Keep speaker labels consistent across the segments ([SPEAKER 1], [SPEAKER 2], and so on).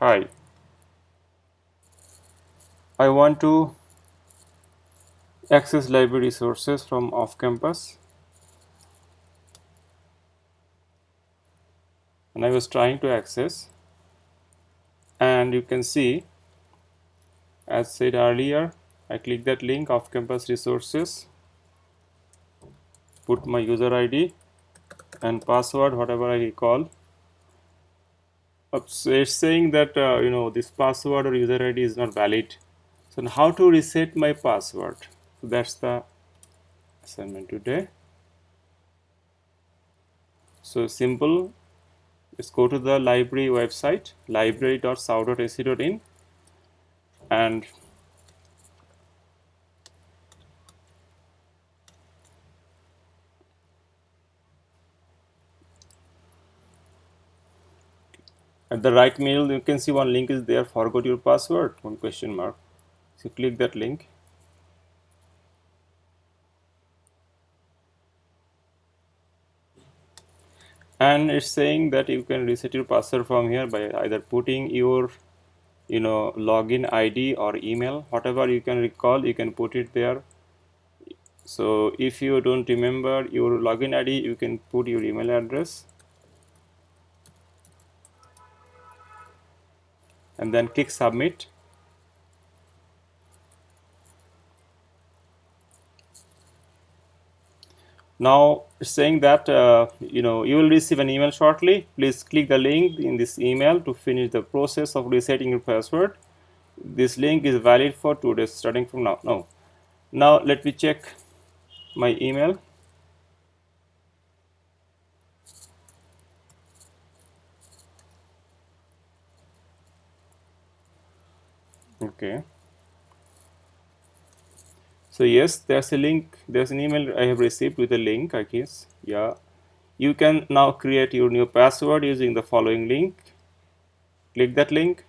[SPEAKER 1] hi. I want to access library resources from off campus. And I was trying to access. And you can see as said earlier I click that link off campus resources put my user ID and password whatever I recall it's saying that uh, you know this password or user ID is not valid. So how to reset my password? So that's the assignment today. So simple. Let's go to the library website library.sau.ac.in and at the right middle you can see one link is there forgot your password one question mark. So click that link and it's saying that you can reset your password from here by either putting your you know login id or email whatever you can recall you can put it there. So if you don't remember your login id you can put your email address and then click submit. Now saying that uh, you know you will receive an email shortly. Please click the link in this email to finish the process of resetting your password. This link is valid for two days starting from now. No now let me check my email okay so yes, there's a link, there's an email I have received with a link, I guess. Yeah. You can now create your new password using the following link. Click that link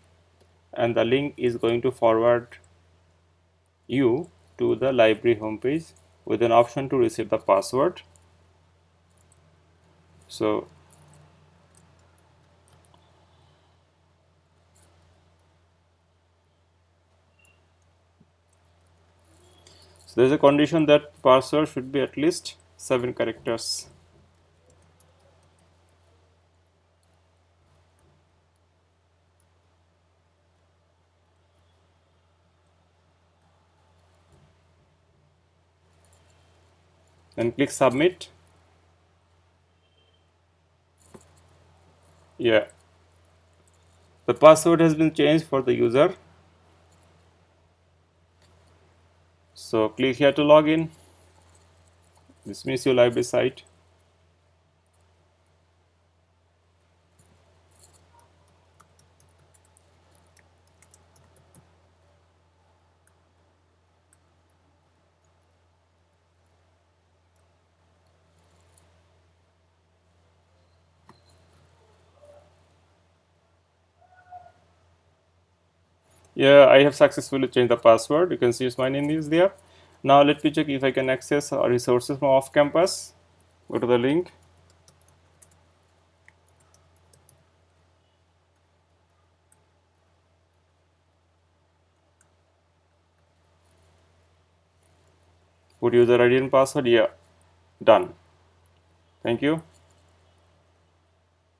[SPEAKER 1] and the link is going to forward you to the library homepage with an option to reset the password. So So there is a condition that parser should be at least 7 characters. Then click submit. Yeah. The password has been changed for the user So click here to log in. Dismiss your library site. Yeah, I have successfully changed the password. You can see my name is there. Now let me check if I can access our resources from off campus. Go to the link. Put user ID and password. Yeah, done. Thank you.